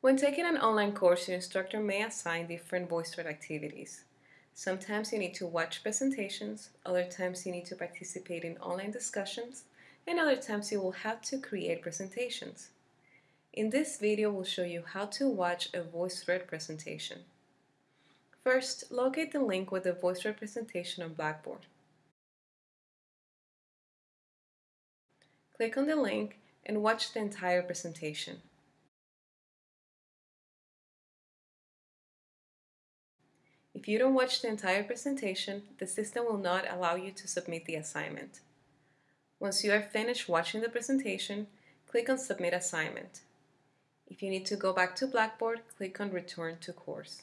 When taking an online course, your instructor may assign different VoiceThread activities. Sometimes you need to watch presentations, other times you need to participate in online discussions, and other times you will have to create presentations. In this video, we'll show you how to watch a VoiceThread presentation. First, locate the link with the VoiceThread presentation on Blackboard. Click on the link and watch the entire presentation. If you don't watch the entire presentation, the system will not allow you to submit the assignment. Once you are finished watching the presentation, click on Submit Assignment. If you need to go back to Blackboard, click on Return to Course.